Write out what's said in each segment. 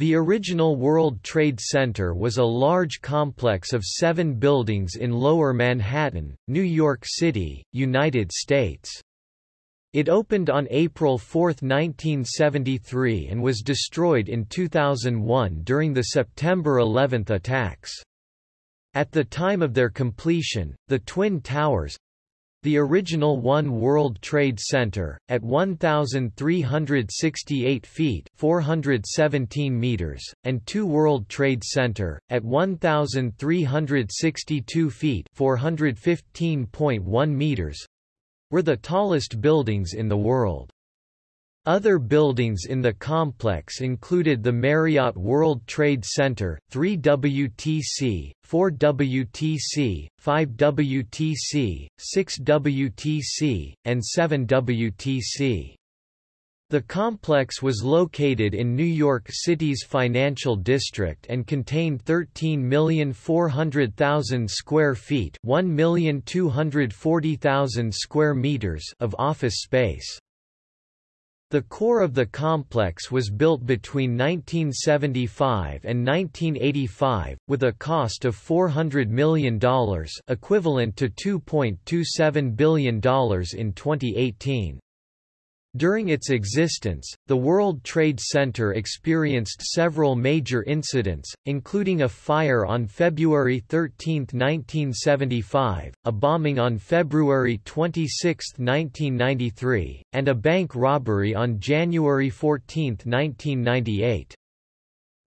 The original World Trade Center was a large complex of seven buildings in Lower Manhattan, New York City, United States. It opened on April 4, 1973 and was destroyed in 2001 during the September 11 attacks. At the time of their completion, the Twin Towers, the original One World Trade Center, at 1,368 feet 417 meters, and Two World Trade Center, at 1,362 feet 415.1 meters, were the tallest buildings in the world. Other buildings in the complex included the Marriott World Trade Center, 3WTC, 4WTC, 5WTC, 6WTC, and 7WTC. The complex was located in New York City's financial district and contained 13,400,000 square feet, 1,240,000 square meters of office space. The core of the complex was built between 1975 and 1985, with a cost of $400 million equivalent to $2.27 billion in 2018. During its existence, the World Trade Center experienced several major incidents, including a fire on February 13, 1975, a bombing on February 26, 1993, and a bank robbery on January 14, 1998.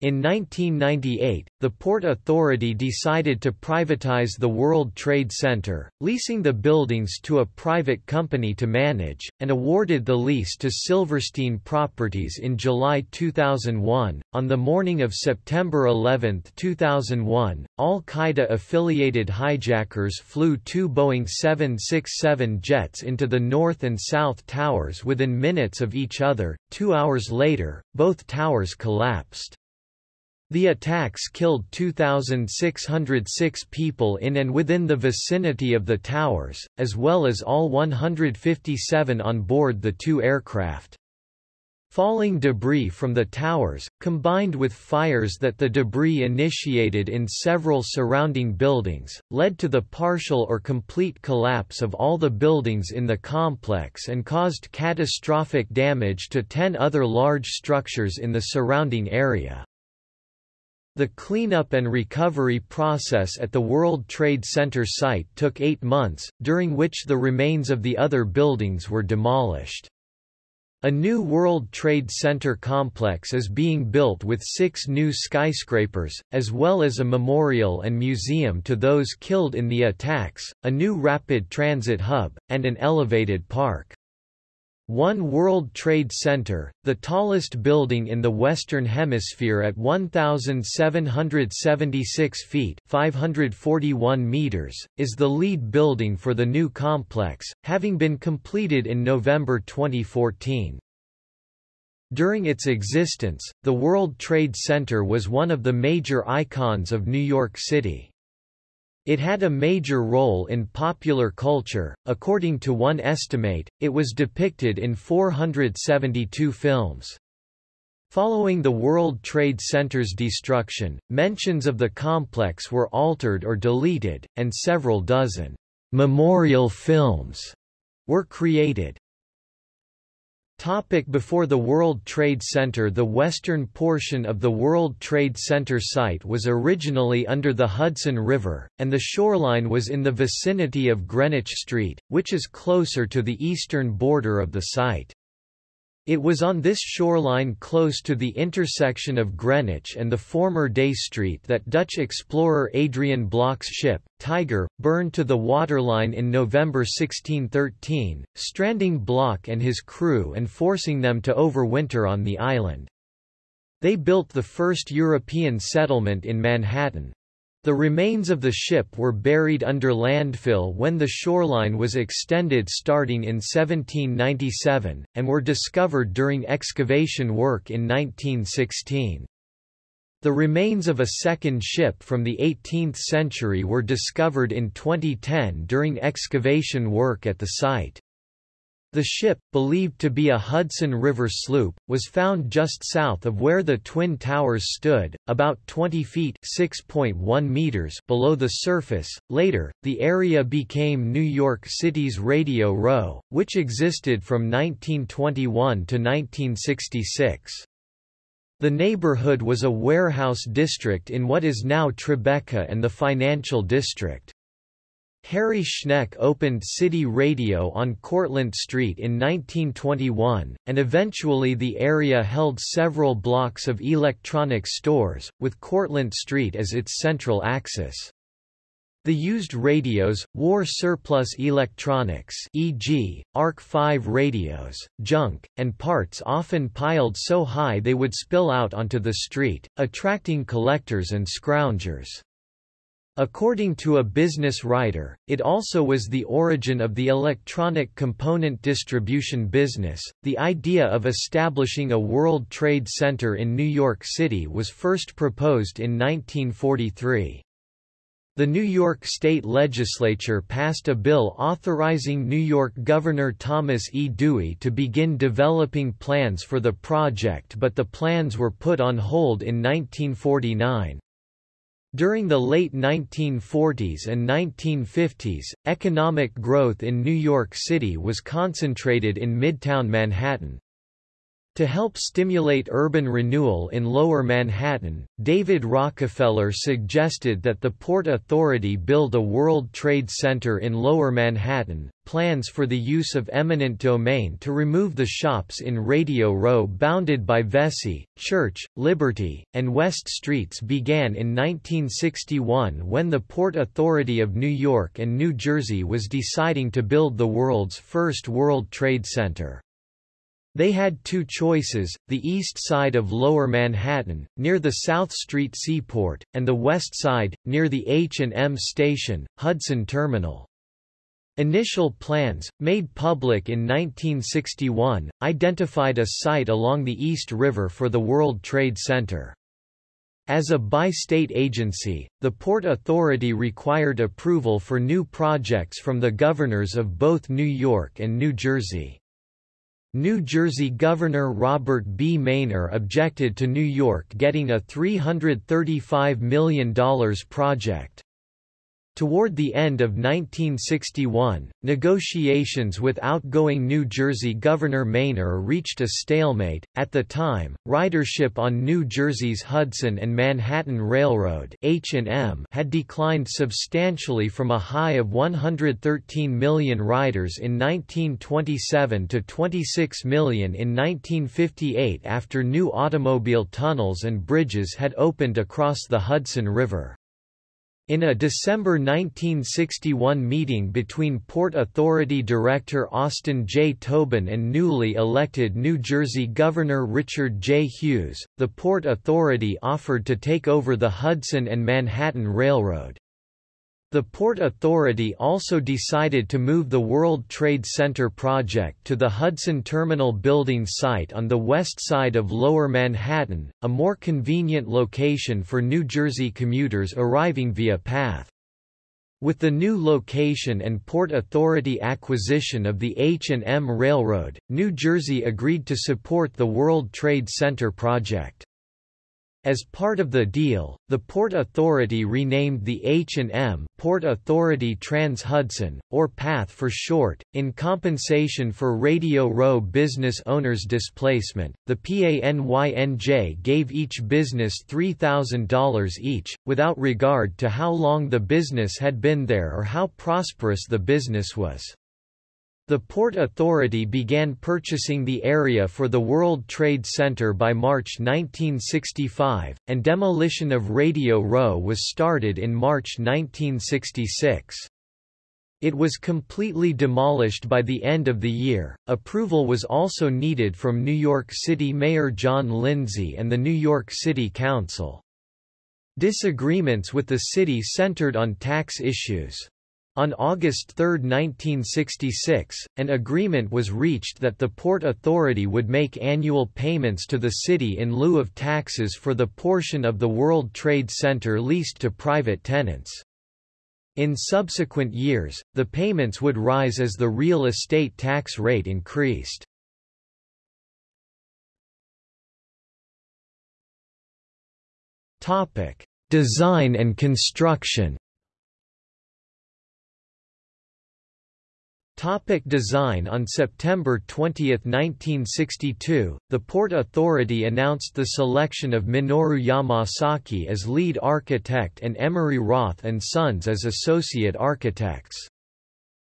In 1998, the Port Authority decided to privatize the World Trade Center, leasing the buildings to a private company to manage, and awarded the lease to Silverstein Properties in July 2001. On the morning of September 11, 2001, Al Qaeda affiliated hijackers flew two Boeing 767 jets into the North and South Towers within minutes of each other. Two hours later, both towers collapsed. The attacks killed 2,606 people in and within the vicinity of the towers, as well as all 157 on board the two aircraft. Falling debris from the towers, combined with fires that the debris initiated in several surrounding buildings, led to the partial or complete collapse of all the buildings in the complex and caused catastrophic damage to ten other large structures in the surrounding area. The cleanup and recovery process at the World Trade Center site took eight months, during which the remains of the other buildings were demolished. A new World Trade Center complex is being built with six new skyscrapers, as well as a memorial and museum to those killed in the attacks, a new rapid transit hub, and an elevated park. One World Trade Center, the tallest building in the Western Hemisphere at 1,776 feet 541 meters, is the lead building for the new complex, having been completed in November 2014. During its existence, the World Trade Center was one of the major icons of New York City. It had a major role in popular culture, according to one estimate, it was depicted in 472 films. Following the World Trade Center's destruction, mentions of the complex were altered or deleted, and several dozen memorial films were created. Topic before the World Trade Center The western portion of the World Trade Center site was originally under the Hudson River, and the shoreline was in the vicinity of Greenwich Street, which is closer to the eastern border of the site. It was on this shoreline close to the intersection of Greenwich and the former Dey Street that Dutch explorer Adrian Block's ship, Tiger, burned to the waterline in November 1613, stranding Blok and his crew and forcing them to overwinter on the island. They built the first European settlement in Manhattan. The remains of the ship were buried under landfill when the shoreline was extended starting in 1797, and were discovered during excavation work in 1916. The remains of a second ship from the 18th century were discovered in 2010 during excavation work at the site. The ship, believed to be a Hudson River sloop, was found just south of where the Twin Towers stood, about 20 feet (6.1 meters) below the surface. Later, the area became New York City's Radio Row, which existed from 1921 to 1966. The neighborhood was a warehouse district in what is now Tribeca and the financial district. Harry Schneck opened City Radio on Cortlandt Street in 1921, and eventually the area held several blocks of electronic stores, with Cortlandt Street as its central axis. The used radios, war surplus electronics e.g., ARC-5 radios, junk, and parts often piled so high they would spill out onto the street, attracting collectors and scroungers. According to a business writer, it also was the origin of the electronic component distribution business. The idea of establishing a World Trade Center in New York City was first proposed in 1943. The New York State Legislature passed a bill authorizing New York Governor Thomas E. Dewey to begin developing plans for the project but the plans were put on hold in 1949. During the late 1940s and 1950s, economic growth in New York City was concentrated in Midtown Manhattan. To help stimulate urban renewal in Lower Manhattan, David Rockefeller suggested that the Port Authority build a World Trade Center in Lower Manhattan. Plans for the use of eminent domain to remove the shops in Radio Row bounded by Vesey, Church, Liberty, and West Streets began in 1961 when the Port Authority of New York and New Jersey was deciding to build the world's first World Trade Center. They had two choices, the east side of Lower Manhattan, near the South Street Seaport, and the west side, near the H&M station, Hudson Terminal. Initial plans, made public in 1961, identified a site along the East River for the World Trade Center. As a bi-state agency, the Port Authority required approval for new projects from the governors of both New York and New Jersey. New Jersey Governor Robert B. Meyner objected to New York getting a $335 million project. Toward the end of 1961, negotiations with outgoing New Jersey Governor Meyner reached a stalemate. At the time, ridership on New Jersey's Hudson and Manhattan Railroad (H&M) had declined substantially from a high of 113 million riders in 1927 to 26 million in 1958 after new automobile tunnels and bridges had opened across the Hudson River. In a December 1961 meeting between Port Authority Director Austin J. Tobin and newly elected New Jersey Governor Richard J. Hughes, the Port Authority offered to take over the Hudson and Manhattan Railroad. The Port Authority also decided to move the World Trade Center project to the Hudson Terminal building site on the west side of Lower Manhattan, a more convenient location for New Jersey commuters arriving via PATH. With the new location and Port Authority acquisition of the H&M Railroad, New Jersey agreed to support the World Trade Center project. As part of the deal, the Port Authority renamed the H&M Port Authority Trans-Hudson, or PATH for short, in compensation for Radio Row business owners' displacement. The PANYNJ gave each business $3,000 each, without regard to how long the business had been there or how prosperous the business was. The Port Authority began purchasing the area for the World Trade Center by March 1965, and demolition of Radio Row was started in March 1966. It was completely demolished by the end of the year. Approval was also needed from New York City Mayor John Lindsay and the New York City Council. Disagreements with the city centered on tax issues. On August 3, 1966, an agreement was reached that the Port Authority would make annual payments to the city in lieu of taxes for the portion of the World Trade Center leased to private tenants. In subsequent years, the payments would rise as the real estate tax rate increased. Topic: Design and construction. Topic design On September 20, 1962, the Port Authority announced the selection of Minoru Yamasaki as lead architect and Emery Roth Sons as associate architects.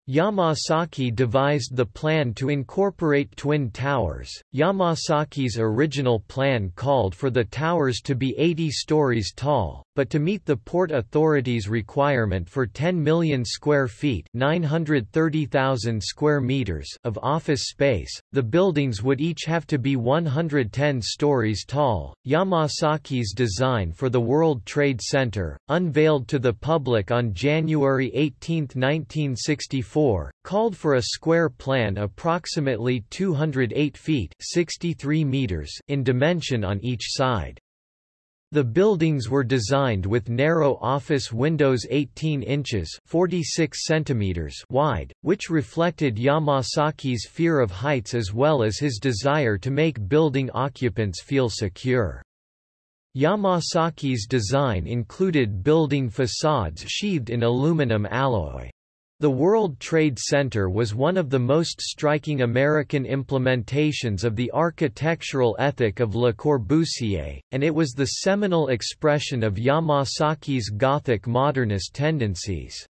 Yamasaki devised the plan to incorporate twin towers. Yamasaki's original plan called for the towers to be 80 stories tall, but to meet the Port Authority's requirement for 10 million square feet (930,000 square meters) of office space, the buildings would each have to be 110 stories tall. Yamasaki's design for the World Trade Center, unveiled to the public on January 18, 1964 called for a square plan approximately 208 feet 63 meters in dimension on each side. The buildings were designed with narrow office windows 18 inches 46 centimeters wide, which reflected Yamasaki's fear of heights as well as his desire to make building occupants feel secure. Yamasaki's design included building facades sheathed in aluminum alloy. The World Trade Center was one of the most striking American implementations of the architectural ethic of Le Corbusier, and it was the seminal expression of Yamasaki's Gothic modernist tendencies.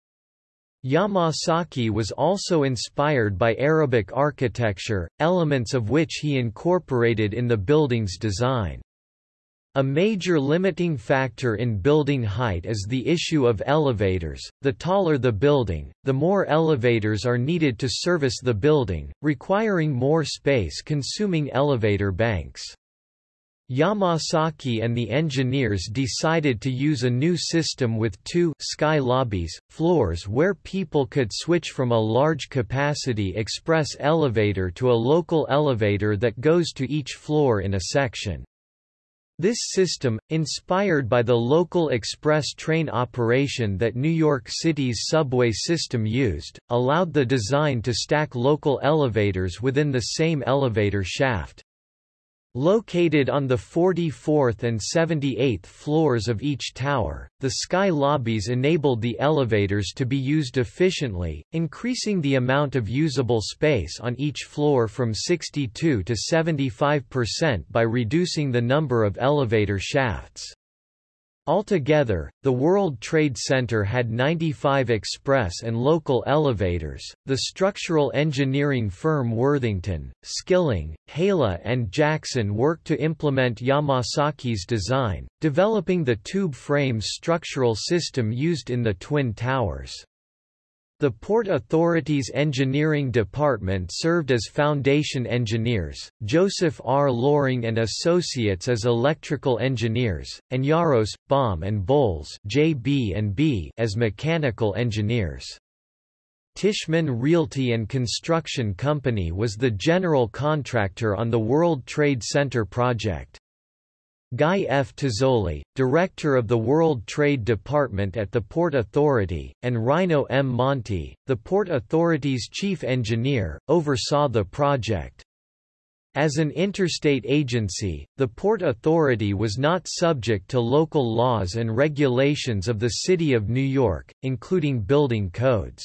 Yamasaki was also inspired by Arabic architecture, elements of which he incorporated in the building's design. A major limiting factor in building height is the issue of elevators. The taller the building, the more elevators are needed to service the building, requiring more space consuming elevator banks. Yamasaki and the engineers decided to use a new system with two sky lobbies, floors where people could switch from a large capacity express elevator to a local elevator that goes to each floor in a section. This system, inspired by the local express train operation that New York City's subway system used, allowed the design to stack local elevators within the same elevator shaft. Located on the 44th and 78th floors of each tower, the sky lobbies enabled the elevators to be used efficiently, increasing the amount of usable space on each floor from 62 to 75% by reducing the number of elevator shafts. Altogether, the World Trade Center had 95 express and local elevators. The structural engineering firm Worthington, Skilling, Helle, and Jackson worked to implement Yamasaki's design, developing the tube frame structural system used in the Twin Towers. The Port Authority's engineering department served as foundation engineers, Joseph R. Loring and Associates as electrical engineers, and Jaros, Baum and Bolles JB&B as mechanical engineers. Tishman Realty and Construction Company was the general contractor on the World Trade Center project. Guy F. Tazzoli, director of the World Trade Department at the Port Authority, and Rino M. Monti, the Port Authority's chief engineer, oversaw the project. As an interstate agency, the Port Authority was not subject to local laws and regulations of the City of New York, including building codes.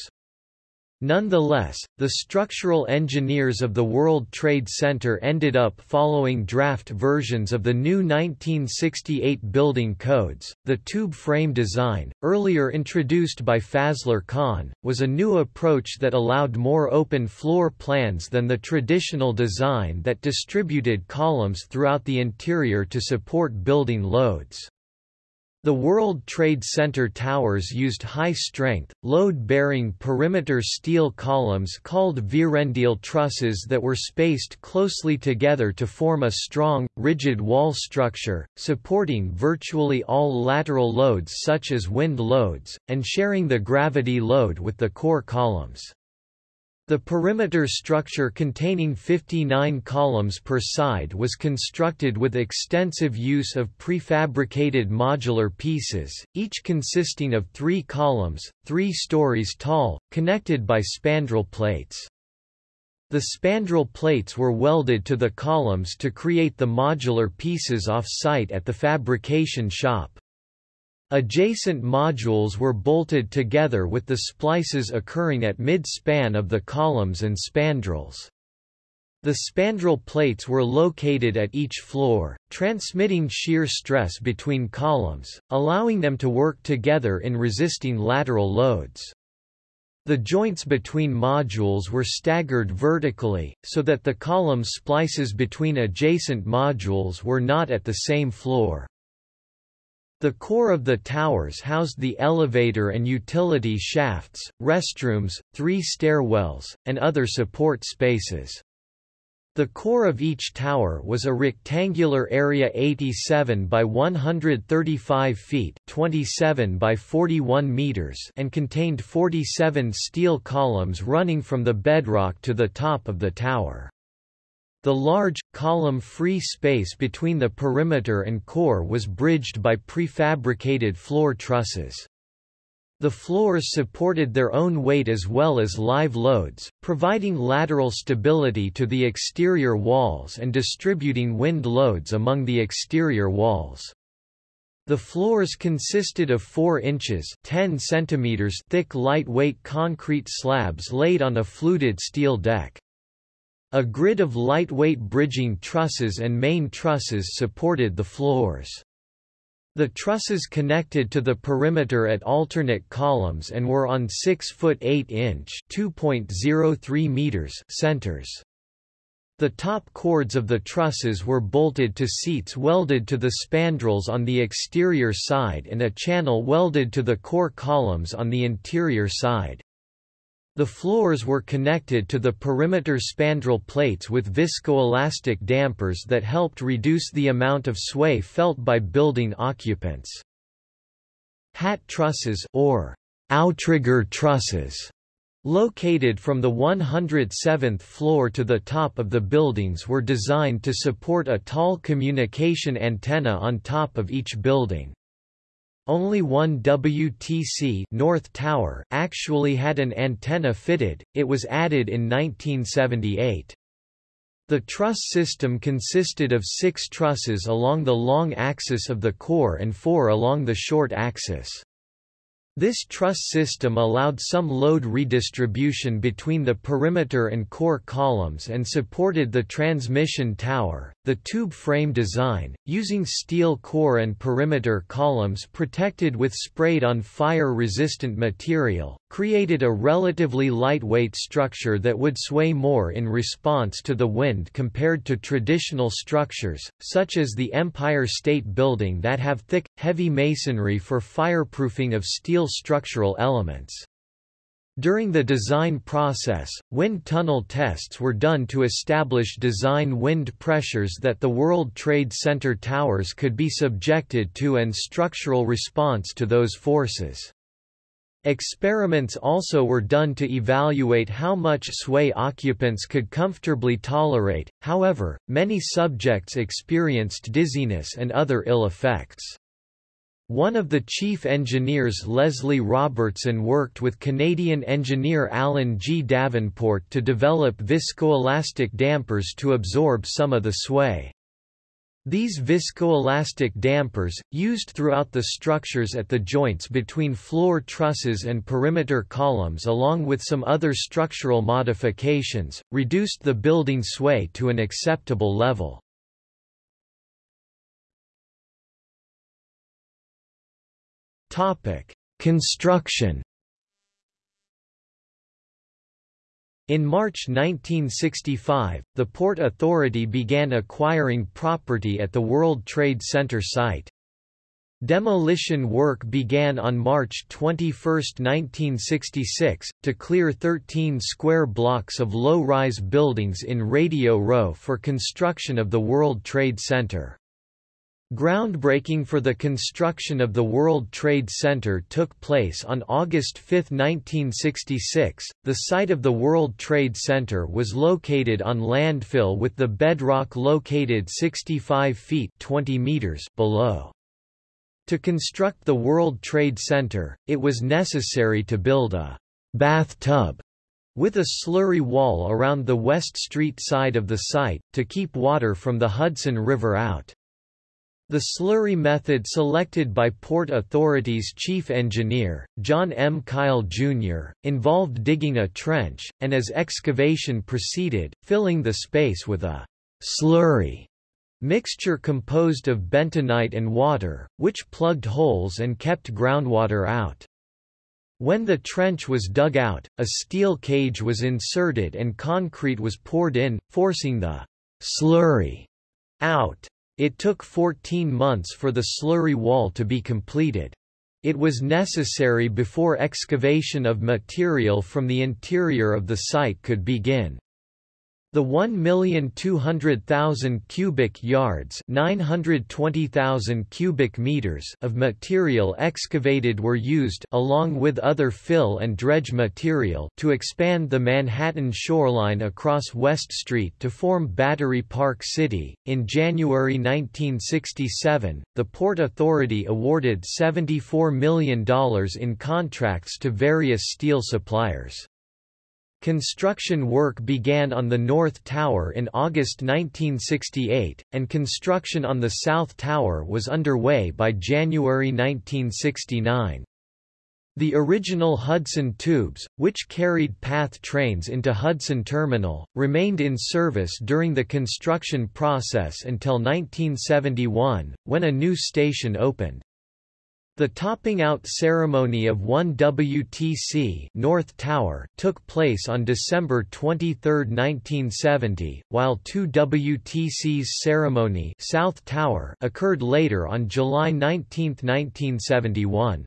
Nonetheless, the structural engineers of the World Trade Center ended up following draft versions of the new 1968 building codes. The tube frame design, earlier introduced by Fazlur Khan, was a new approach that allowed more open floor plans than the traditional design that distributed columns throughout the interior to support building loads. The World Trade Center towers used high-strength, load-bearing perimeter steel columns called Vierendeel trusses that were spaced closely together to form a strong, rigid wall structure, supporting virtually all lateral loads such as wind loads, and sharing the gravity load with the core columns. The perimeter structure containing 59 columns per side was constructed with extensive use of prefabricated modular pieces, each consisting of three columns, three stories tall, connected by spandrel plates. The spandrel plates were welded to the columns to create the modular pieces off-site at the fabrication shop. Adjacent modules were bolted together with the splices occurring at mid-span of the columns and spandrels. The spandrel plates were located at each floor, transmitting shear stress between columns, allowing them to work together in resisting lateral loads. The joints between modules were staggered vertically, so that the column splices between adjacent modules were not at the same floor. The core of the towers housed the elevator and utility shafts, restrooms, three stairwells, and other support spaces. The core of each tower was a rectangular area 87 by 135 feet 27 by 41 meters and contained 47 steel columns running from the bedrock to the top of the tower. The large, column-free space between the perimeter and core was bridged by prefabricated floor trusses. The floors supported their own weight as well as live loads, providing lateral stability to the exterior walls and distributing wind loads among the exterior walls. The floors consisted of 4 inches 10 centimeters thick lightweight concrete slabs laid on a fluted steel deck. A grid of lightweight bridging trusses and main trusses supported the floors. The trusses connected to the perimeter at alternate columns and were on 6 foot 8 inch (2.03 meters) centers. The top chords of the trusses were bolted to seats welded to the spandrels on the exterior side and a channel welded to the core columns on the interior side. The floors were connected to the perimeter spandrel plates with viscoelastic dampers that helped reduce the amount of sway felt by building occupants. Hat trusses or outrigger trusses located from the 107th floor to the top of the buildings were designed to support a tall communication antenna on top of each building. Only one WTC North Tower actually had an antenna fitted, it was added in 1978. The truss system consisted of six trusses along the long axis of the core and four along the short axis. This truss system allowed some load redistribution between the perimeter and core columns and supported the transmission tower. The tube frame design, using steel core and perimeter columns protected with sprayed on fire resistant material, created a relatively lightweight structure that would sway more in response to the wind compared to traditional structures, such as the Empire State Building that have thick, heavy masonry for fireproofing of steel structural elements. During the design process, wind tunnel tests were done to establish design wind pressures that the World Trade Center towers could be subjected to and structural response to those forces. Experiments also were done to evaluate how much sway occupants could comfortably tolerate, however, many subjects experienced dizziness and other ill effects. One of the chief engineers Leslie Robertson worked with Canadian engineer Alan G. Davenport to develop viscoelastic dampers to absorb some of the sway. These viscoelastic dampers, used throughout the structures at the joints between floor trusses and perimeter columns along with some other structural modifications, reduced the building sway to an acceptable level. Construction In March 1965, the Port Authority began acquiring property at the World Trade Center site. Demolition work began on March 21, 1966, to clear 13 square blocks of low-rise buildings in Radio Row for construction of the World Trade Center. Groundbreaking for the construction of the World Trade Center took place on August 5, 1966. The site of the World Trade Center was located on landfill with the bedrock located 65 feet 20 meters below. To construct the World Trade Center, it was necessary to build a bathtub with a slurry wall around the West Street side of the site, to keep water from the Hudson River out. The slurry method selected by Port Authority's chief engineer, John M. Kyle, Jr., involved digging a trench, and as excavation proceeded, filling the space with a slurry mixture composed of bentonite and water, which plugged holes and kept groundwater out. When the trench was dug out, a steel cage was inserted and concrete was poured in, forcing the slurry out. It took 14 months for the slurry wall to be completed. It was necessary before excavation of material from the interior of the site could begin. The 1,200,000 cubic yards 920,000 cubic meters of material excavated were used along with other fill and dredge material to expand the Manhattan shoreline across West Street to form Battery Park City. In January 1967, the Port Authority awarded $74 million in contracts to various steel suppliers. Construction work began on the North Tower in August 1968, and construction on the South Tower was underway by January 1969. The original Hudson tubes, which carried PATH trains into Hudson Terminal, remained in service during the construction process until 1971, when a new station opened. The topping out ceremony of 1 WTC North Tower took place on December 23, 1970, while 2 WTC's ceremony South Tower occurred later on July 19, 1971.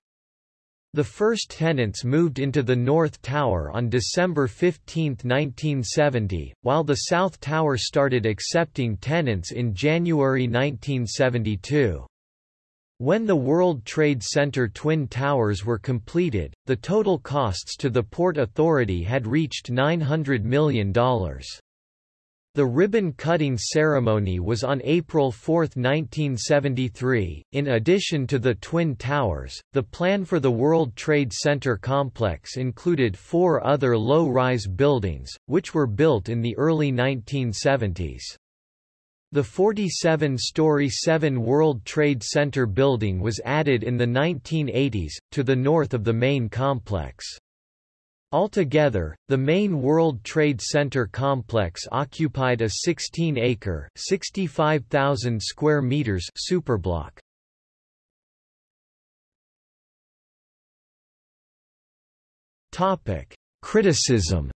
The first tenants moved into the North Tower on December 15, 1970, while the South Tower started accepting tenants in January 1972. When the World Trade Center Twin Towers were completed, the total costs to the Port Authority had reached $900 million. The ribbon-cutting ceremony was on April 4, 1973. In addition to the Twin Towers, the plan for the World Trade Center complex included four other low-rise buildings, which were built in the early 1970s. The 47-story 7 World Trade Center building was added in the 1980s, to the north of the main complex. Altogether, the main World Trade Center complex occupied a 16-acre (65,000 square meters) superblock. Topic: Criticism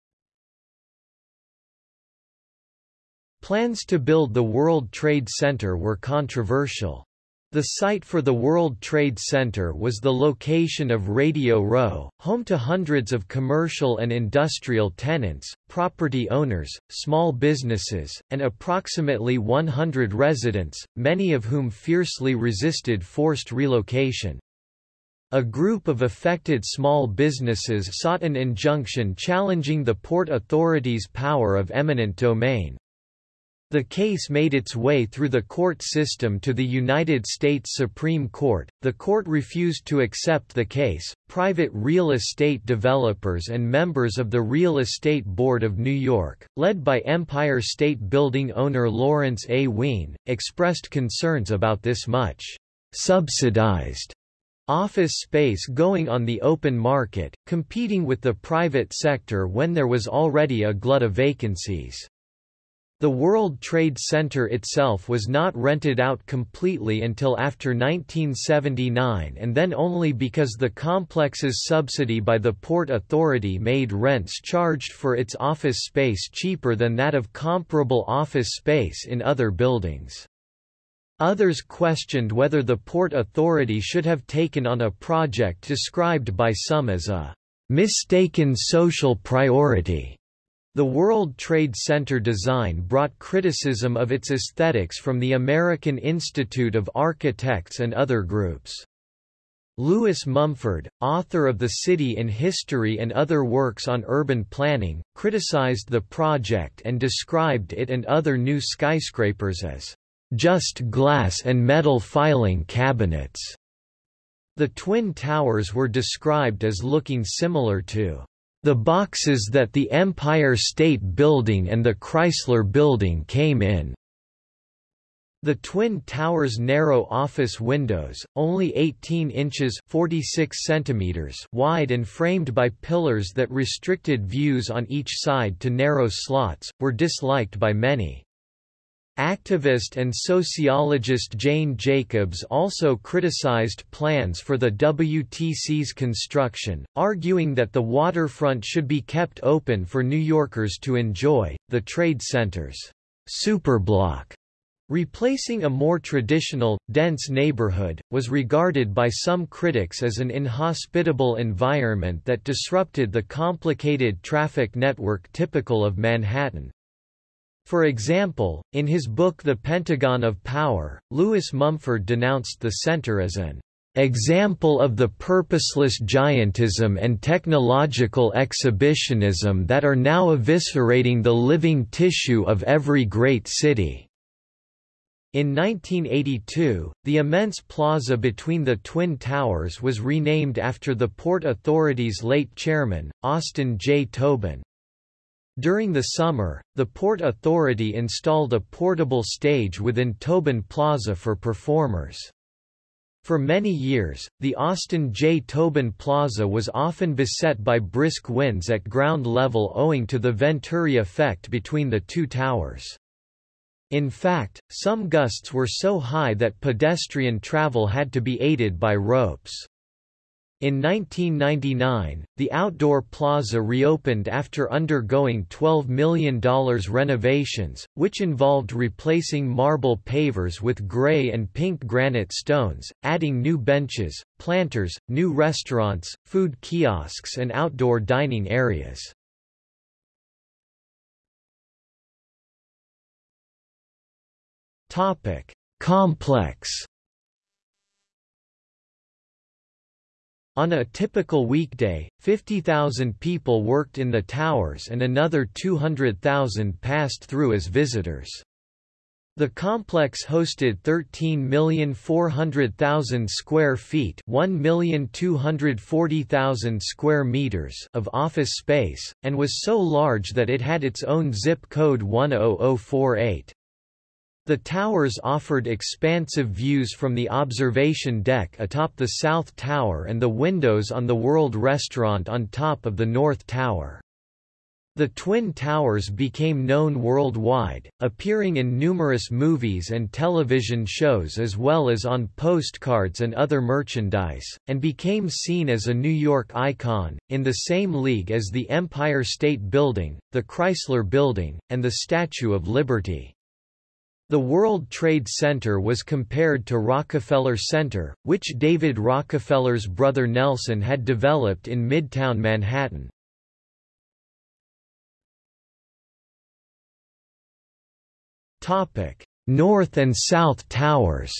Plans to build the World Trade Center were controversial. The site for the World Trade Center was the location of Radio Row, home to hundreds of commercial and industrial tenants, property owners, small businesses, and approximately 100 residents, many of whom fiercely resisted forced relocation. A group of affected small businesses sought an injunction challenging the Port Authority's power of eminent domain. The case made its way through the court system to the United States Supreme Court. The court refused to accept the case. Private real estate developers and members of the Real Estate Board of New York, led by Empire State Building owner Lawrence A. Wien, expressed concerns about this much subsidized office space going on the open market, competing with the private sector when there was already a glut of vacancies. The World Trade Center itself was not rented out completely until after 1979 and then only because the complex's subsidy by the Port Authority made rents charged for its office space cheaper than that of comparable office space in other buildings. Others questioned whether the Port Authority should have taken on a project described by some as a mistaken social priority The World Trade Center design brought criticism of its aesthetics from the American Institute of Architects and other groups. Lewis Mumford, author of The City in History and other works on urban planning, criticized the project and described it and other new skyscrapers as just glass and metal filing cabinets. The Twin Towers were described as looking similar to the boxes that the Empire State Building and the Chrysler Building came in. The Twin Towers' narrow office windows, only 18 inches 46 centimeters wide and framed by pillars that restricted views on each side to narrow slots, were disliked by many. Activist and sociologist Jane Jacobs also criticized plans for the WTC's construction, arguing that the waterfront should be kept open for New Yorkers to enjoy. The Trade Center's superblock, replacing a more traditional, dense neighborhood, was regarded by some critics as an inhospitable environment that disrupted the complicated traffic network typical of Manhattan. For example, in his book The Pentagon of Power, Lewis Mumford denounced the center as an example of the purposeless giantism and technological exhibitionism that are now eviscerating the living tissue of every great city. In 1982, the immense plaza between the Twin Towers was renamed after the Port Authority's late chairman, Austin J. Tobin. During the summer, the Port Authority installed a portable stage within Tobin Plaza for performers. For many years, the Austin J. Tobin Plaza was often beset by brisk winds at ground level owing to the Venturi effect between the two towers. In fact, some gusts were so high that pedestrian travel had to be aided by ropes. In 1999, the outdoor plaza reopened after undergoing $12 million renovations, which involved replacing marble pavers with gray and pink granite stones, adding new benches, planters, new restaurants, food kiosks and outdoor dining areas. Complex On a typical weekday, 50,000 people worked in the towers and another 200,000 passed through as visitors. The complex hosted 13,400,000 square feet, 1,240,000 square meters of office space and was so large that it had its own zip code 10048. The towers offered expansive views from the observation deck atop the South Tower and the windows on the World Restaurant on top of the North Tower. The Twin Towers became known worldwide, appearing in numerous movies and television shows as well as on postcards and other merchandise, and became seen as a New York icon, in the same league as the Empire State Building, the Chrysler Building, and the Statue of Liberty. The World Trade Center was compared to Rockefeller Center, which David Rockefeller's brother Nelson had developed in Midtown Manhattan. North and South Towers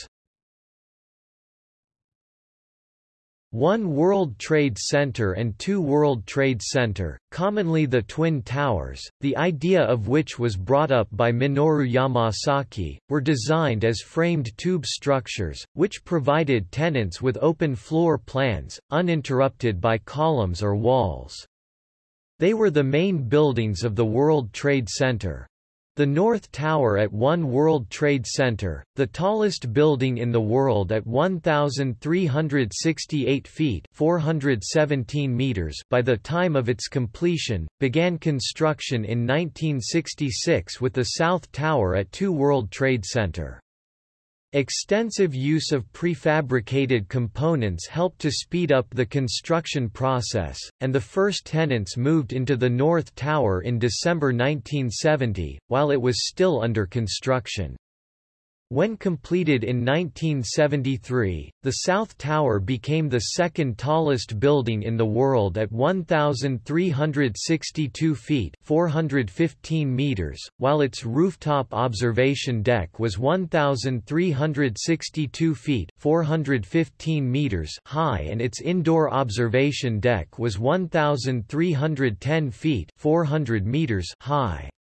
One World Trade Center and two World Trade Center, commonly the Twin Towers, the idea of which was brought up by Minoru Yamasaki, were designed as framed tube structures, which provided tenants with open floor plans, uninterrupted by columns or walls. They were the main buildings of the World Trade Center. The North Tower at One World Trade Center, the tallest building in the world at 1,368 feet 417 meters by the time of its completion, began construction in 1966 with the South Tower at Two World Trade Center. Extensive use of prefabricated components helped to speed up the construction process, and the first tenants moved into the North Tower in December 1970, while it was still under construction. When completed in 1973, the South Tower became the second tallest building in the world at 1,362 feet 415 meters, while its rooftop observation deck was 1,362 feet 415 meters high and its indoor observation deck was 1,310 feet 400 meters high.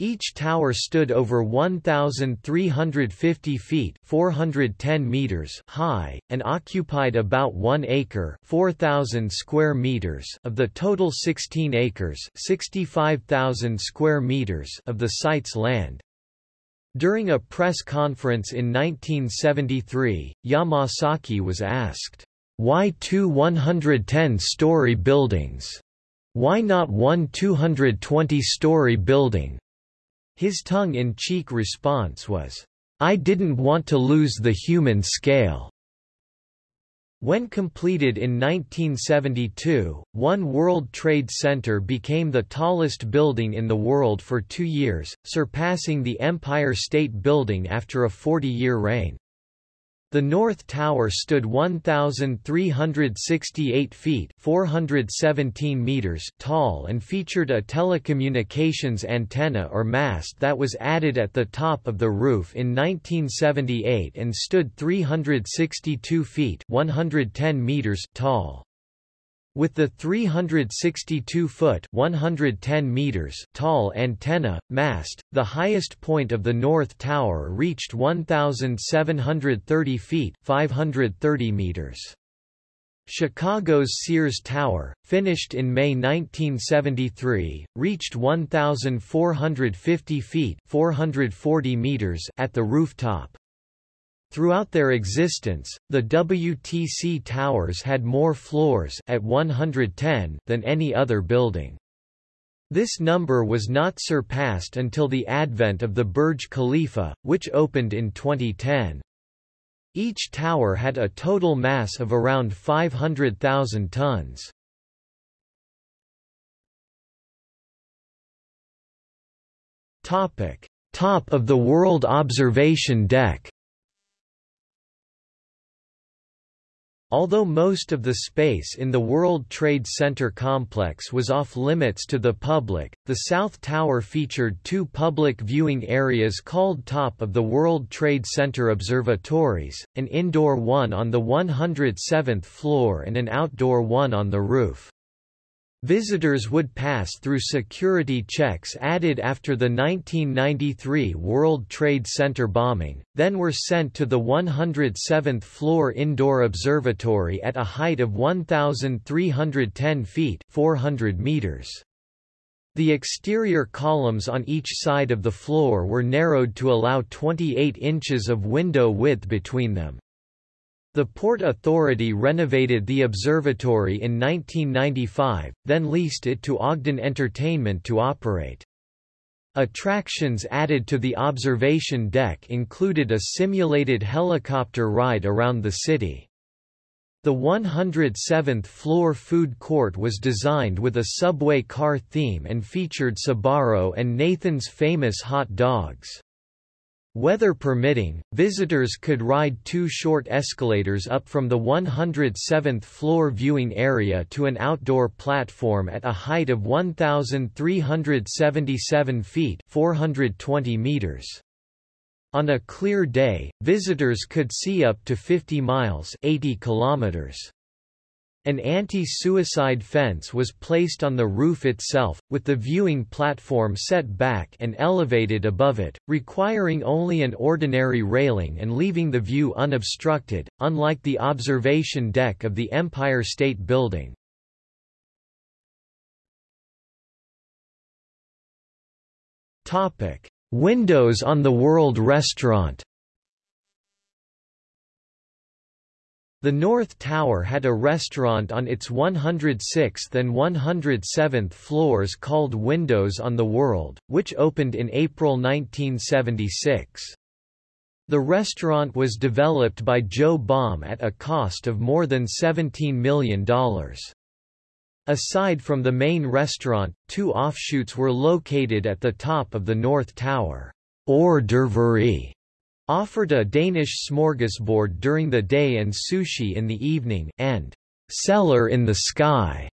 Each tower stood over 1,350 feet 410 meters high, and occupied about 1 acre 4,000 square meters of the total 16 acres 65,000 square meters of the site's land. During a press conference in 1973, Yamasaki was asked, "'Why two 110-story buildings? Why not one 220-story building?' His tongue-in-cheek response was, I didn't want to lose the human scale. When completed in 1972, One World Trade Center became the tallest building in the world for two years, surpassing the Empire State Building after a 40-year reign. The North Tower stood 1,368 feet 417 meters tall and featured a telecommunications antenna or mast that was added at the top of the roof in 1978 and stood 362 feet 110 meters tall. With the 362-foot (110 meters) tall antenna, mast, the highest point of the North Tower reached 1,730 feet 530 meters. Chicago's Sears Tower, finished in May 1973, reached 1,450 feet 440 meters at the rooftop. Throughout their existence, the WTC towers had more floors at 110 than any other building. This number was not surpassed until the advent of the Burj Khalifa, which opened in 2010. Each tower had a total mass of around 500,000 tons. Topic: Top of the World Observation Deck Although most of the space in the World Trade Center complex was off-limits to the public, the South Tower featured two public viewing areas called Top of the World Trade Center Observatories, an indoor one on the 107th floor and an outdoor one on the roof. Visitors would pass through security checks added after the 1993 World Trade Center bombing, then were sent to the 107th floor indoor observatory at a height of 1,310 feet 400 meters. The exterior columns on each side of the floor were narrowed to allow 28 inches of window width between them. The Port Authority renovated the observatory in 1995, then leased it to Ogden Entertainment to operate. Attractions added to the observation deck included a simulated helicopter ride around the city. The 107th floor food court was designed with a subway car theme and featured Sbarro and Nathan's famous hot dogs. Weather permitting, visitors could ride two short escalators up from the 107th floor viewing area to an outdoor platform at a height of 1,377 feet 420 meters. On a clear day, visitors could see up to 50 miles 80 kilometers. An anti-suicide fence was placed on the roof itself, with the viewing platform set back and elevated above it, requiring only an ordinary railing and leaving the view unobstructed, unlike the observation deck of the Empire State Building. Topic: Windows on the World Restaurant The North Tower had a restaurant on its 106th and 107th floors called Windows on the World, which opened in April 1976. The restaurant was developed by Joe Baum at a cost of more than $17 million. Aside from the main restaurant, two offshoots were located at the top of the North Tower. Hors d'oeuvrerie offered a Danish smorgasbord during the day and sushi in the evening, and Cellar in the Sky,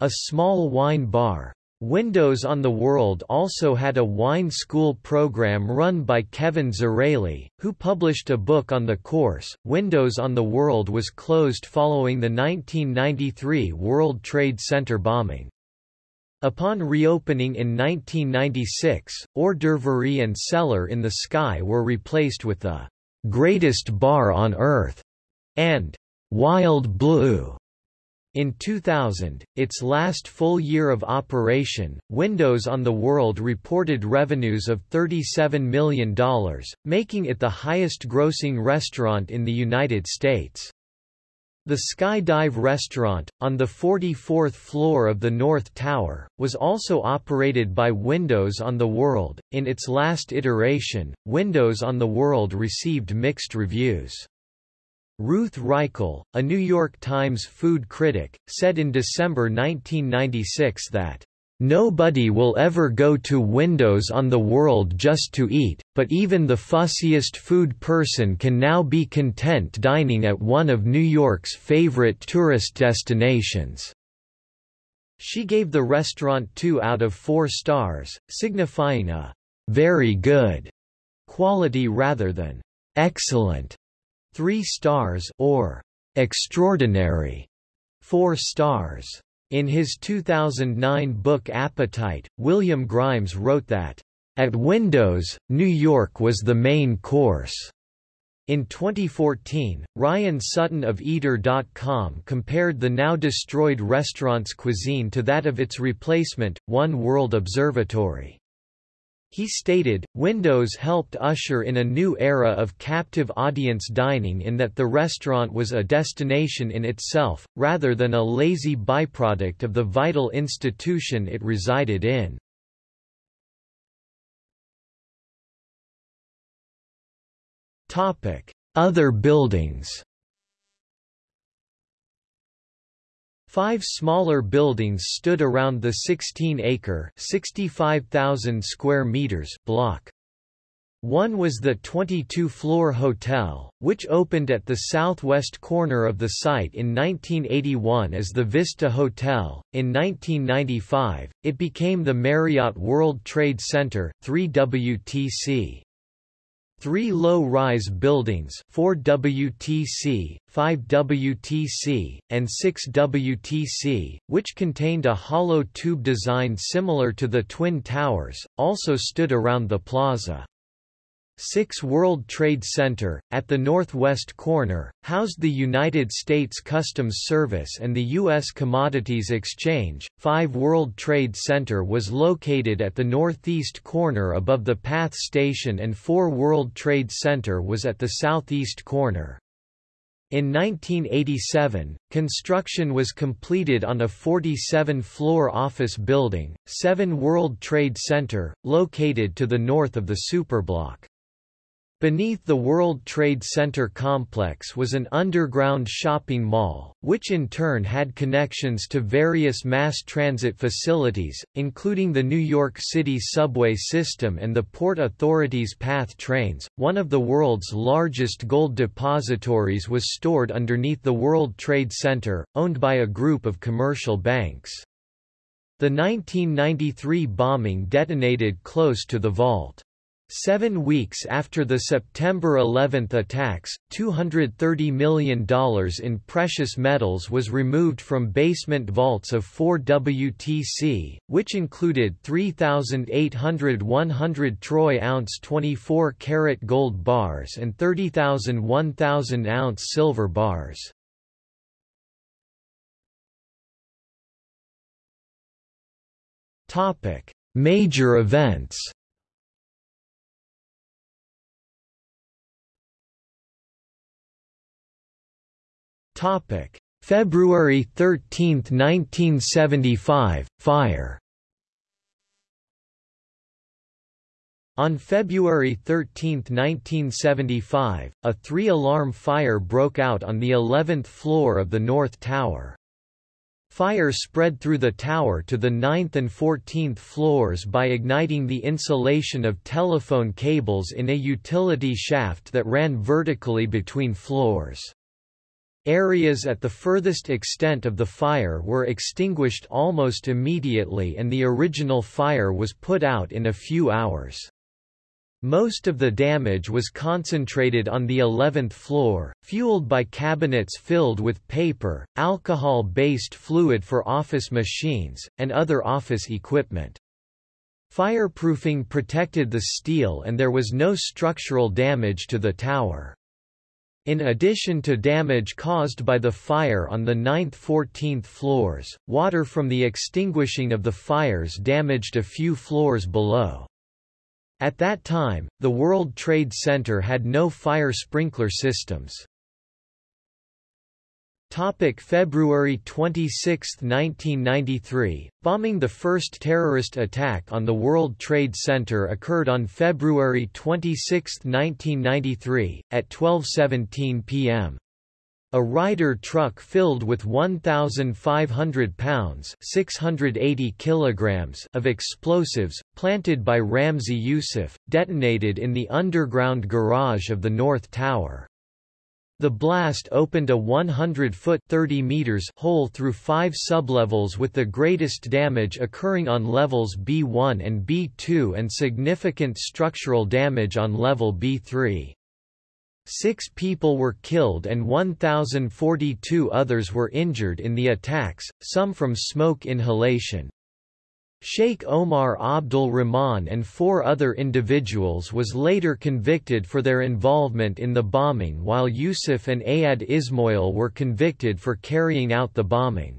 a small wine bar. Windows on the World also had a wine school program run by Kevin Zraly, who published a book on the course. Windows on the World was closed following the 1993 World Trade Center bombing. Upon reopening in 1996, hors d'oeuvre and cellar in the sky were replaced with the greatest bar on earth and wild blue. In 2000, its last full year of operation, Windows on the World reported revenues of $37 million, making it the highest-grossing restaurant in the United States. The Skydive restaurant, on the 44th floor of the North Tower, was also operated by Windows on the World. In its last iteration, Windows on the World received mixed reviews. Ruth Reichl, a New York Times food critic, said in December 1996 that, Nobody will ever go to Windows on the World just to eat, but even the fussiest food person can now be content dining at one of New York's favorite tourist destinations. She gave the restaurant 2 out of 4 stars, signifying a very good quality rather than excellent. 3 stars or extraordinary 4 stars. In his 2009 book Appetite, William Grimes wrote that, "...at Windows, New York was the main course." In 2014, Ryan Sutton of Eater.com compared the now destroyed restaurant's cuisine to that of its replacement, One World Observatory. He stated, Windows helped usher in a new era of captive audience dining in that the restaurant was a destination in itself, rather than a lazy byproduct of the vital institution it resided in. Other buildings Five smaller buildings stood around the 16-acre (65,000 square meters) block. One was the 22-floor hotel, which opened at the southwest corner of the site in 1981 as the Vista Hotel. In 1995, it became the Marriott World Trade Center, 3WTC. Three low-rise buildings 4 WTC, 5 WTC, and 6 WTC, which contained a hollow tube design similar to the Twin Towers, also stood around the plaza. 6 World Trade Center, at the northwest corner, housed the United States Customs Service and the U.S. Commodities Exchange. 5 World Trade Center was located at the northeast corner above the PATH station and 4 World Trade Center was at the southeast corner. In 1987, construction was completed on a 47-floor office building, 7 World Trade Center, located to the north of the superblock. Beneath the World Trade Center complex was an underground shopping mall, which in turn had connections to various mass transit facilities, including the New York City subway system and the Port Authority's PATH trains. One of the world's largest gold depositories was stored underneath the World Trade Center, owned by a group of commercial banks. The 1993 bombing detonated close to the vault. Seven weeks after the September 11 attacks, $230 million in precious metals was removed from basement vaults of 4 WTC, which included 3,800 100 troy ounce 24 karat gold bars and 30,000 1,000 ounce silver bars. Major events Topic: February 13, 1975, fire. On February 13, 1975, a three-alarm fire broke out on the 11th floor of the North Tower. Fire spread through the tower to the 9th and 14th floors by igniting the insulation of telephone cables in a utility shaft that ran vertically between floors. Areas at the furthest extent of the fire were extinguished almost immediately and the original fire was put out in a few hours. Most of the damage was concentrated on the 11th floor, fueled by cabinets filled with paper, alcohol-based fluid for office machines, and other office equipment. Fireproofing protected the steel and there was no structural damage to the tower. In addition to damage caused by the fire on the 9th–14th floors, water from the extinguishing of the fires damaged a few floors below. At that time, the World Trade Center had no fire sprinkler systems. Topic February 26, 1993, bombing The first terrorist attack on the World Trade Center occurred on February 26, 1993, at 12.17 p.m. A Ryder truck filled with 1,500 pounds 680 kilograms of explosives, planted by Ramzi Yousef, detonated in the underground garage of the North Tower. The blast opened a 100-foot (30 meters) hole through five sublevels with the greatest damage occurring on levels B1 and B2 and significant structural damage on level B3. Six people were killed and 1,042 others were injured in the attacks, some from smoke inhalation. Sheikh Omar Abdul Rahman and four other individuals was later convicted for their involvement in the bombing while Yousef and Ayad Ismoil were convicted for carrying out the bombing.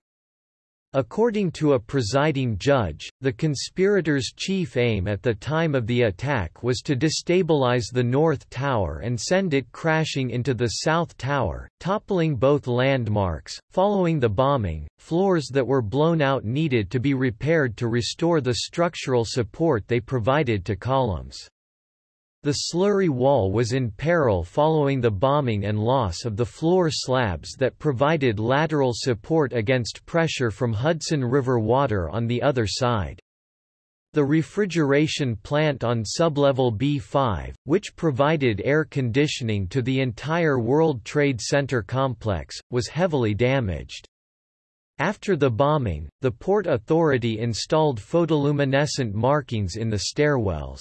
According to a presiding judge, the conspirators' chief aim at the time of the attack was to destabilize the North Tower and send it crashing into the South Tower, toppling both landmarks. Following the bombing, floors that were blown out needed to be repaired to restore the structural support they provided to columns. The slurry wall was in peril following the bombing and loss of the floor slabs that provided lateral support against pressure from Hudson River water on the other side. The refrigeration plant on sublevel B5, which provided air conditioning to the entire World Trade Center complex, was heavily damaged. After the bombing, the Port Authority installed photoluminescent markings in the stairwells.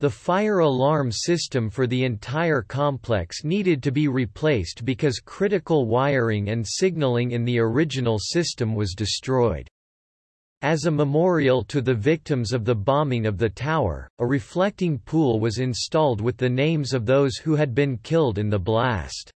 The fire alarm system for the entire complex needed to be replaced because critical wiring and signaling in the original system was destroyed. As a memorial to the victims of the bombing of the tower, a reflecting pool was installed with the names of those who had been killed in the blast.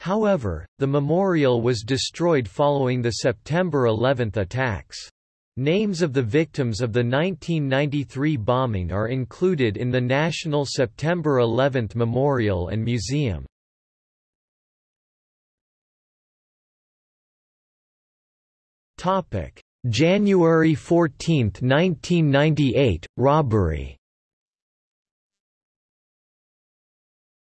However, the memorial was destroyed following the September 11 attacks. Names of the victims of the 1993 bombing are included in the National September 11 Memorial and Museum. January 14, 1998, robbery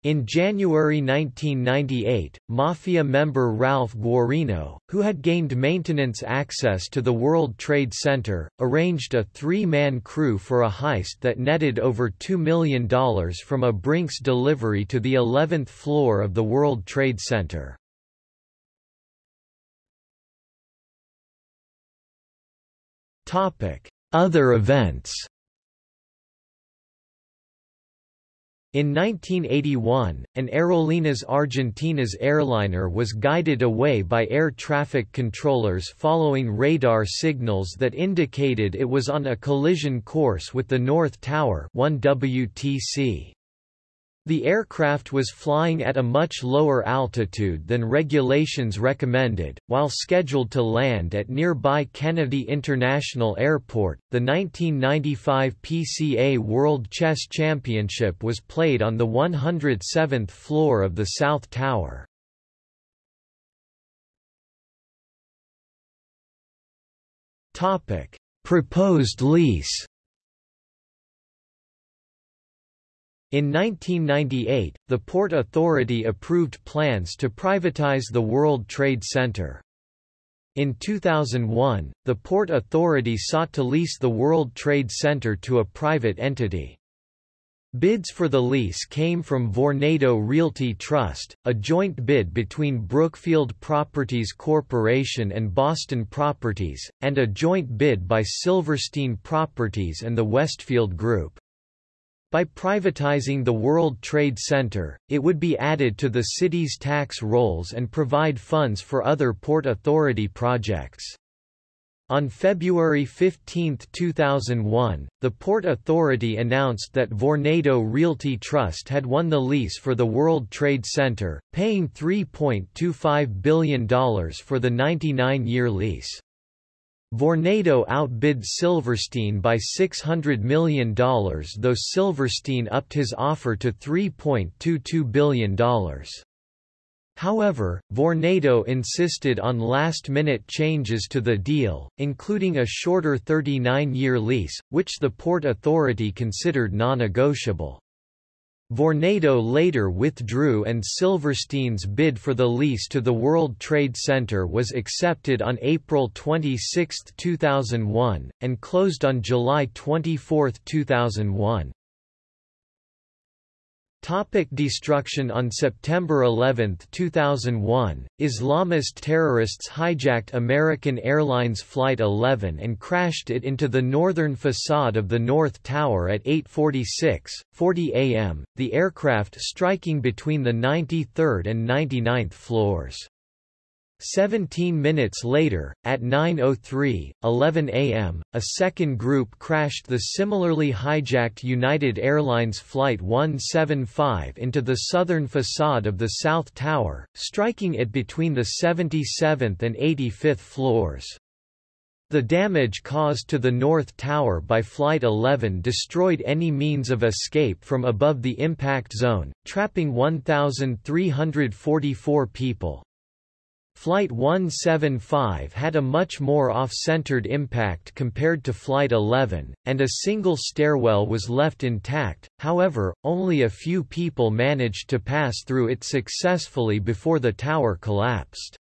In January 1998, Mafia member Ralph Guarino, who had gained maintenance access to the World Trade Center, arranged a three-man crew for a heist that netted over $2 million from a Brinks delivery to the 11th floor of the World Trade Center. Other events In 1981, an Aerolíneas Argentinas airliner was guided away by air traffic controllers following radar signals that indicated it was on a collision course with the North Tower 1 WTC. The aircraft was flying at a much lower altitude than regulations recommended, while scheduled to land at nearby Kennedy International Airport. The 1995 PCA World Chess Championship was played on the 107th floor of the South Tower. Topic: Proposed lease In 1998, the Port Authority approved plans to privatize the World Trade Center. In 2001, the Port Authority sought to lease the World Trade Center to a private entity. Bids for the lease came from Vornado Realty Trust, a joint bid between Brookfield Properties Corporation and Boston Properties, and a joint bid by Silverstein Properties and the Westfield Group. By privatizing the World Trade Center, it would be added to the city's tax rolls and provide funds for other Port Authority projects. On February 15, 2001, the Port Authority announced that Vornado Realty Trust had won the lease for the World Trade Center, paying $3.25 billion for the 99-year lease. Vornado outbid Silverstein by $600 million though Silverstein upped his offer to $3.22 billion. However, Vornado insisted on last-minute changes to the deal, including a shorter 39-year lease, which the Port Authority considered non-negotiable. Vornado later withdrew and Silverstein's bid for the lease to the World Trade Center was accepted on April 26, 2001, and closed on July 24, 2001. Topic destruction On September 11, 2001, Islamist terrorists hijacked American Airlines Flight 11 and crashed it into the northern facade of the North Tower at 8.46, 40 am, the aircraft striking between the 93rd and 99th floors. 17 minutes later, at 9.03, 11 am, a second group crashed the similarly hijacked United Airlines Flight 175 into the southern facade of the South Tower, striking it between the 77th and 85th floors. The damage caused to the North Tower by Flight 11 destroyed any means of escape from above the impact zone, trapping 1,344 people. Flight 175 had a much more off-centered impact compared to Flight 11, and a single stairwell was left intact, however, only a few people managed to pass through it successfully before the tower collapsed.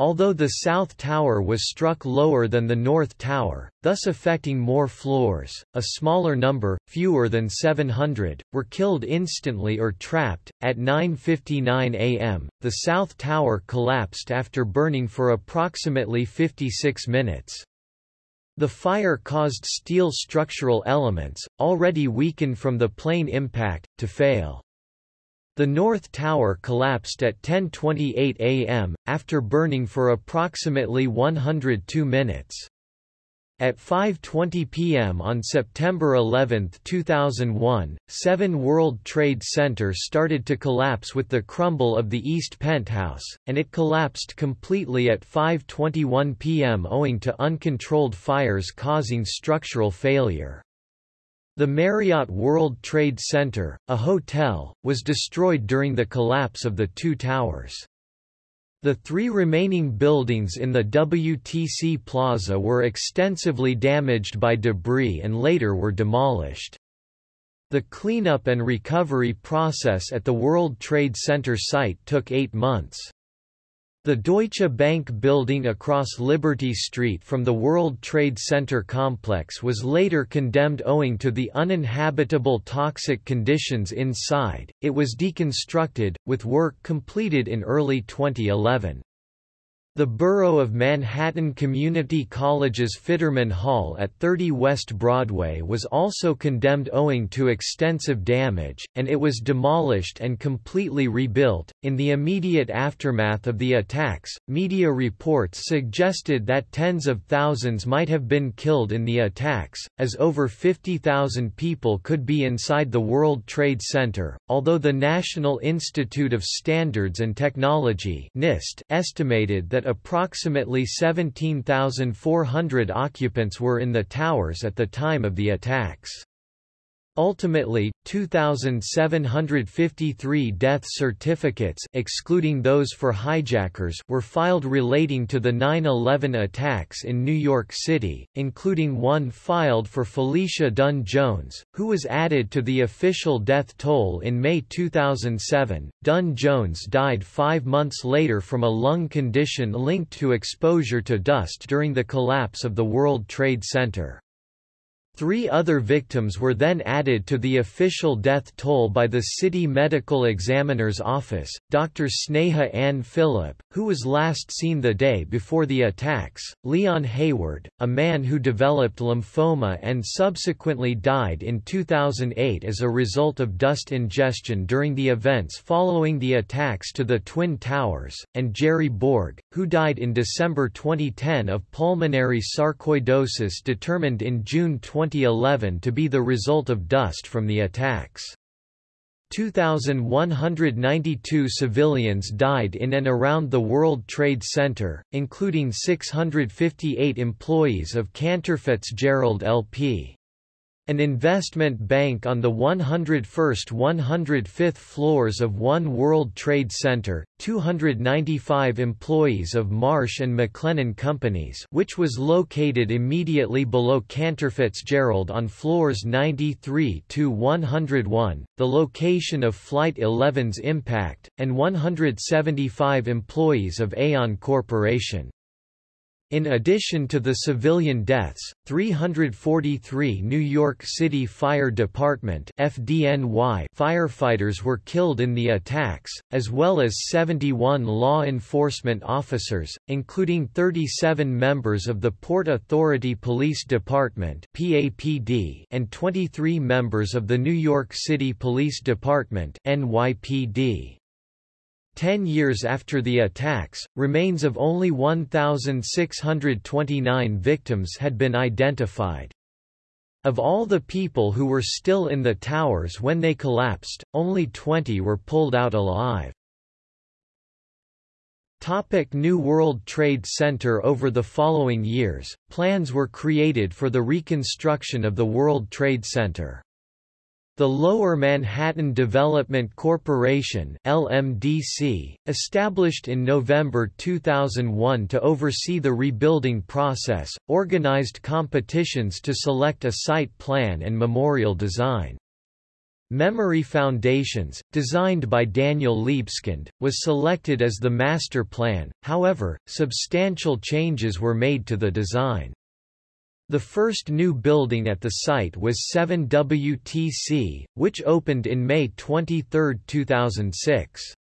Although the South Tower was struck lower than the North Tower, thus affecting more floors, a smaller number, fewer than 700, were killed instantly or trapped. At 9.59 am, the South Tower collapsed after burning for approximately 56 minutes. The fire caused steel structural elements, already weakened from the plane impact, to fail. The North Tower collapsed at 10.28 am, after burning for approximately 102 minutes. At 5.20 p.m. on September 11, 2001, 7 World Trade Center started to collapse with the crumble of the East Penthouse, and it collapsed completely at 5.21 p.m. owing to uncontrolled fires causing structural failure. The Marriott World Trade Center, a hotel, was destroyed during the collapse of the two towers. The three remaining buildings in the WTC Plaza were extensively damaged by debris and later were demolished. The cleanup and recovery process at the World Trade Center site took eight months. The Deutsche Bank building across Liberty Street from the World Trade Center complex was later condemned owing to the uninhabitable toxic conditions inside. It was deconstructed, with work completed in early 2011. The Borough of Manhattan Community College's Fitterman Hall at 30 West Broadway was also condemned owing to extensive damage, and it was demolished and completely rebuilt. In the immediate aftermath of the attacks, media reports suggested that tens of thousands might have been killed in the attacks, as over 50,000 people could be inside the World Trade Center, although the National Institute of Standards and Technology NIST estimated that approximately 17,400 occupants were in the towers at the time of the attacks. Ultimately, 2,753 death certificates excluding those for hijackers were filed relating to the 9-11 attacks in New York City, including one filed for Felicia Dunn-Jones, who was added to the official death toll in May 2007. Dunn-Jones died five months later from a lung condition linked to exposure to dust during the collapse of the World Trade Center. Three other victims were then added to the official death toll by the City Medical Examiner's Office. Dr. Sneha Anne Philip, who was last seen the day before the attacks, Leon Hayward, a man who developed lymphoma and subsequently died in 2008 as a result of dust ingestion during the events following the attacks to the Twin Towers, and Jerry Borg, who died in December 2010 of pulmonary sarcoidosis determined in June 20 2011 to be the result of dust from the attacks. 2,192 civilians died in and around the World Trade Center, including 658 employees of Cantor Fitzgerald LP. An investment bank on the 101st–105th floors of One World Trade Center, 295 employees of Marsh & McLennan Companies which was located immediately below Cantor Fitzgerald on floors 93–101, the location of Flight 11's impact, and 175 employees of Aon Corporation. In addition to the civilian deaths, 343 New York City Fire Department FDNY firefighters were killed in the attacks, as well as 71 law enforcement officers, including 37 members of the Port Authority Police Department PAPD and 23 members of the New York City Police Department NYPD. Ten years after the attacks, remains of only 1,629 victims had been identified. Of all the people who were still in the towers when they collapsed, only 20 were pulled out alive. Topic New World Trade Center Over the following years, plans were created for the reconstruction of the World Trade Center. The Lower Manhattan Development Corporation LMDC, established in November 2001 to oversee the rebuilding process, organized competitions to select a site plan and memorial design. Memory Foundations, designed by Daniel Libeskind, was selected as the master plan, however, substantial changes were made to the design. The first new building at the site was 7WTC, which opened in May 23, 2006.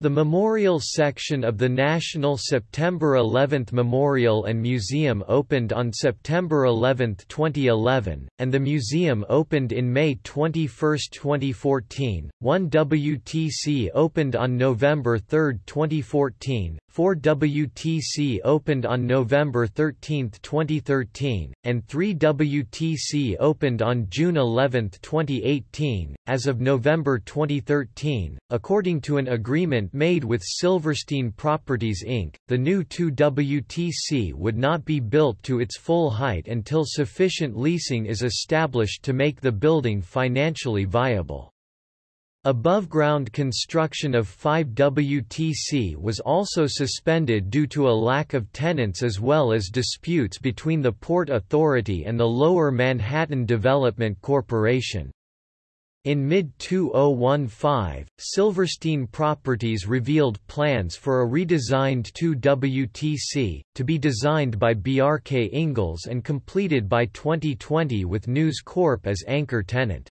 The memorial section of the National September 11 Memorial and Museum opened on September 11, 2011, and the museum opened in May 21, 2014. 1 WTC opened on November 3, 2014, 4 WTC opened on November 13, 2013, and 3 WTC opened on June 11, 2018. As of November 2013, according to an agreement made with Silverstein Properties Inc., the new 2 WTC would not be built to its full height until sufficient leasing is established to make the building financially viable. Above-ground construction of 5WTC was also suspended due to a lack of tenants as well as disputes between the Port Authority and the Lower Manhattan Development Corporation. In mid-2015, Silverstein Properties revealed plans for a redesigned 2WTC, to be designed by Bjarke Ingels and completed by 2020 with News Corp as anchor tenant.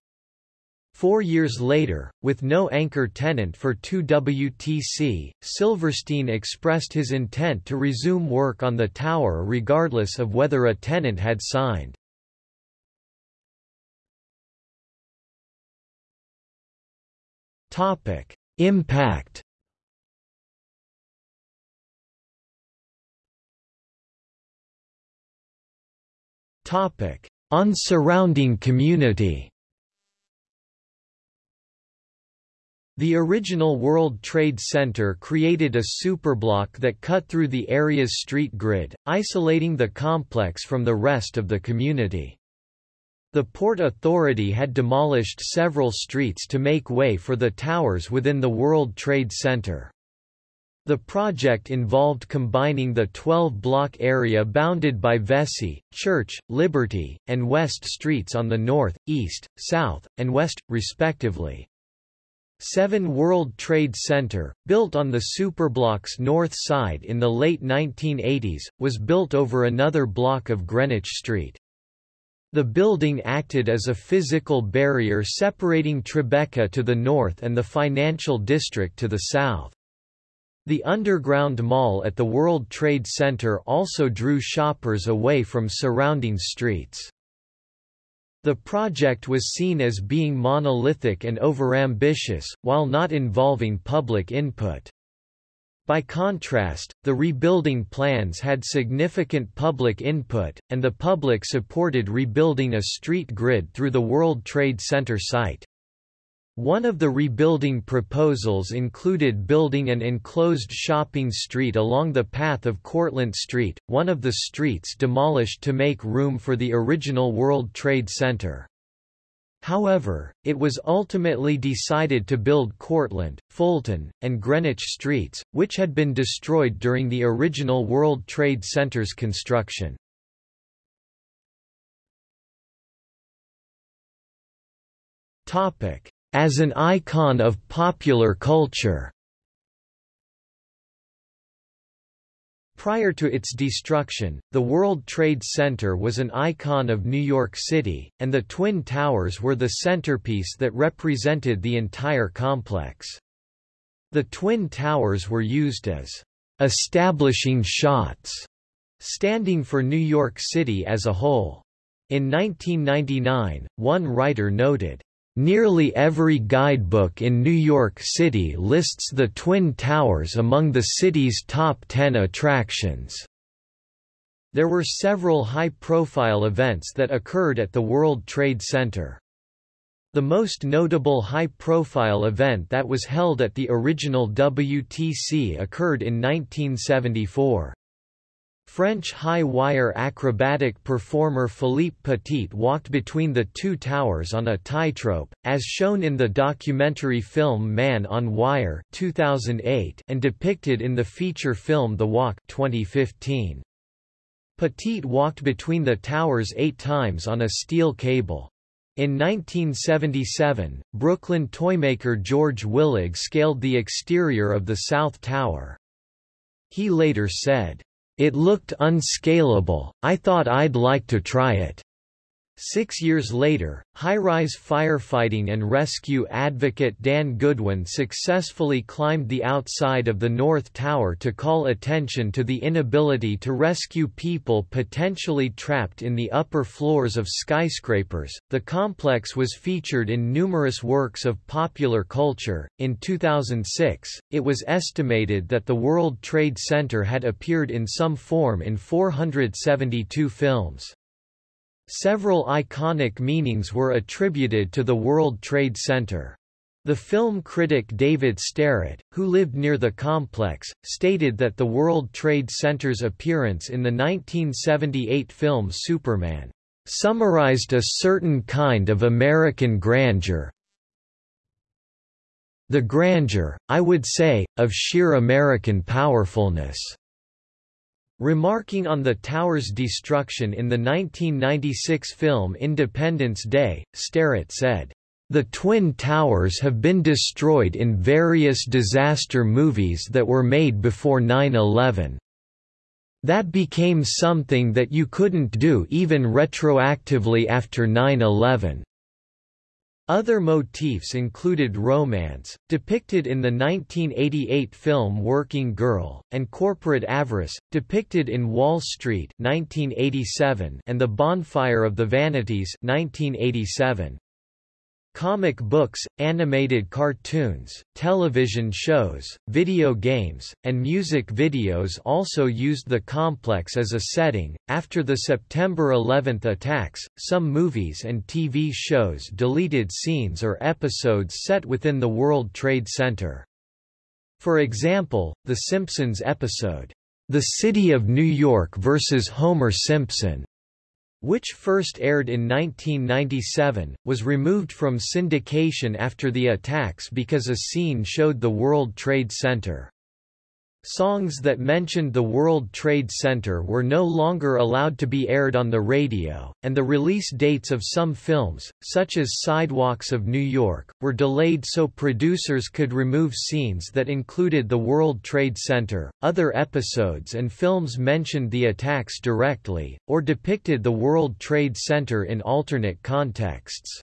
Four years later, with no anchor tenant for 2WTC, Silverstein expressed his intent to resume work on the tower regardless of whether a tenant had signed. Impact. Topic: On surrounding community. The original World Trade Center created a superblock that cut through the area's street grid, isolating the complex from the rest of the community. The Port Authority had demolished several streets to make way for the towers within the World Trade Center. The project involved combining the 12-block area bounded by Vesey, Church, Liberty, and West Streets on the north, east, south, and west, respectively. Seven World Trade Center, built on the superblock's north side in the late 1980s, was built over another block of Greenwich Street. The building acted as a physical barrier separating Tribeca to the north and the financial district to the south. The underground mall at the World Trade Center also drew shoppers away from surrounding streets. The project was seen as being monolithic and overambitious, while not involving public input. By contrast, the rebuilding plans had significant public input, and the public supported rebuilding a street grid through the World Trade Center site. One of the rebuilding proposals included building an enclosed shopping street along the path of Cortlandt Street, one of the streets demolished to make room for the original World Trade Center. However, it was ultimately decided to build Cortlandt, Fulton, and Greenwich Streets, which had been destroyed during the original World Trade Center's construction. As an icon of popular culture Prior to its destruction, the World Trade Center was an icon of New York City, and the Twin Towers were the centerpiece that represented the entire complex. The Twin Towers were used as establishing shots, standing for New York City as a whole. In 1999, one writer noted, Nearly every guidebook in New York City lists the Twin Towers among the city's top 10 attractions. There were several high-profile events that occurred at the World Trade Center. The most notable high-profile event that was held at the original WTC occurred in 1974. French high-wire acrobatic performer Philippe Petit walked between the two towers on a tightrope, as shown in the documentary film Man on Wire 2008 and depicted in the feature film The Walk 2015. Petit walked between the towers eight times on a steel cable. In 1977, Brooklyn toymaker George Willig scaled the exterior of the South Tower. He later said, it looked unscalable, I thought I'd like to try it. Six years later, high-rise firefighting and rescue advocate Dan Goodwin successfully climbed the outside of the North Tower to call attention to the inability to rescue people potentially trapped in the upper floors of skyscrapers. The complex was featured in numerous works of popular culture. In 2006, it was estimated that the World Trade Center had appeared in some form in 472 films. Several iconic meanings were attributed to the World Trade Center. The film critic David Sterritt, who lived near the complex, stated that the World Trade Center's appearance in the 1978 film Superman summarized a certain kind of American grandeur. The grandeur, I would say, of sheer American powerfulness. Remarking on the tower's destruction in the 1996 film Independence Day, Sterritt said, "...the Twin Towers have been destroyed in various disaster movies that were made before 9-11. That became something that you couldn't do even retroactively after 9-11. Other motifs included romance, depicted in the 1988 film Working Girl, and corporate avarice, depicted in Wall Street 1987 and The Bonfire of the Vanities 1987. Comic books, animated cartoons, television shows, video games, and music videos also used the complex as a setting. After the September 11 attacks, some movies and TV shows deleted scenes or episodes set within the World Trade Center. For example, The Simpsons episode, The City of New York vs. Homer Simpson, which first aired in 1997, was removed from syndication after the attacks because a scene showed the World Trade Center. Songs that mentioned the World Trade Center were no longer allowed to be aired on the radio, and the release dates of some films, such as Sidewalks of New York, were delayed so producers could remove scenes that included the World Trade Center. Other episodes and films mentioned the attacks directly, or depicted the World Trade Center in alternate contexts.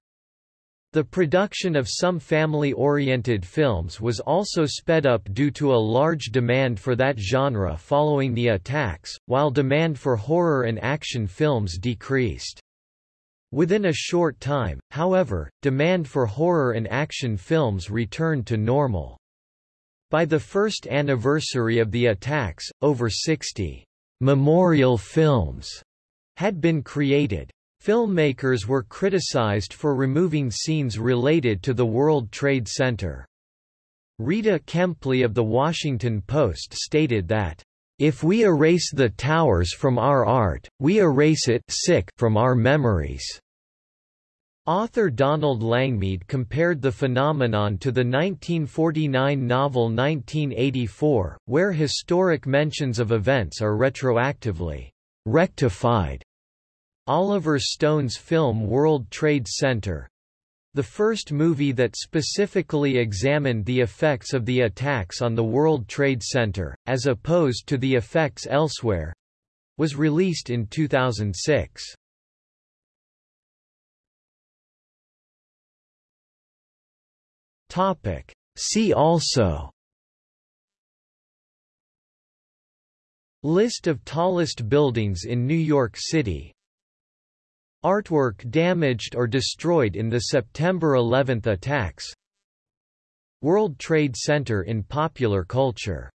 The production of some family-oriented films was also sped up due to a large demand for that genre following the attacks, while demand for horror and action films decreased. Within a short time, however, demand for horror and action films returned to normal. By the first anniversary of the attacks, over 60 memorial films had been created. Filmmakers were criticized for removing scenes related to the World Trade Center. Rita Kempley of The Washington Post stated that, "...if we erase the towers from our art, we erase it sick from our memories." Author Donald Langmead compared the phenomenon to the 1949 novel 1984, where historic mentions of events are retroactively rectified Oliver Stone's film World Trade Center the first movie that specifically examined the effects of the attacks on the World Trade Center, as opposed to the effects elsewhere was released in 2006. Topic. See also List of tallest buildings in New York City Artwork damaged or destroyed in the September 11 attacks. World Trade Center in popular culture